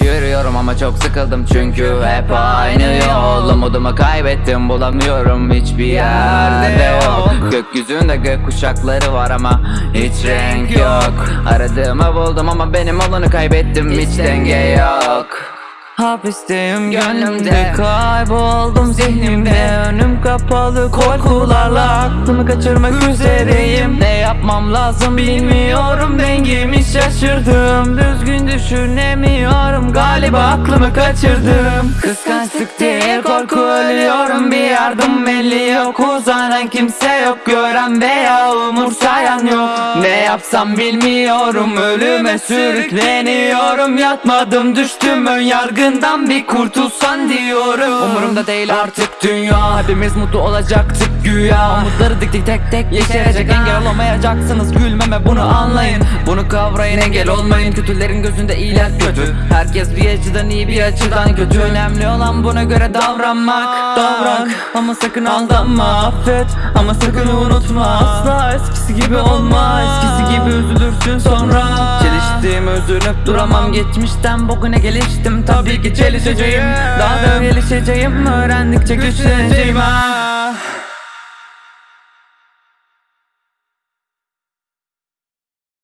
Yürüyorum ama çok sıkıldım çünkü hep aynı yol. Umudumu kaybettim bulamıyorum hiçbir yerde yok. Gökyüzünde gök kuşakları var ama hiç renk yok. Aradığımı buldum ama benim olanı kaybettim hiç denge yok. Hapisteyim gönlümde Kayboldum zihnimde kapalı korkularla Aklımı kaçırmak üzereyim. Ne yapmam lazım bilmiyorum Dengemi şaşırdım. Düzgün düşünemiyorum Galiba aklımı kaçırdım. Kıskançlık değil korku ölüyorum Bir yardım belli yok. Uzanan kimse yok Gören veya umursayan yok yapsam bilmiyorum Ölüme sürükleniyorum. Yatmadım düştüm ön yargından Bir kurtulsan diyorum. Umurumda değil artık dünya. Hepimiz mutlu olacaktık güya. Umutları diktik tek tek yeşerecek Engel olamayacaksınız gülmeme bunu anlayın. Bunu kavrayın engel olmayın. Kötülerin gözünde iyiler kötü. Herkes bir açıdan iyi bir açıdan kötü. Önemli olan buna göre davranmak. Davran ama sakın aldanma. Affet ama sakın unutma. Asla eskisi gibi olma. Eskisi gibi üzülürsün sonra. Çeliştim üzülüp duramam. Geçmişten bugüne geliştim. Tabii ki çelişeceğim. Daha da gelişeceğim. Öğrendikçe güçleneceğim. ha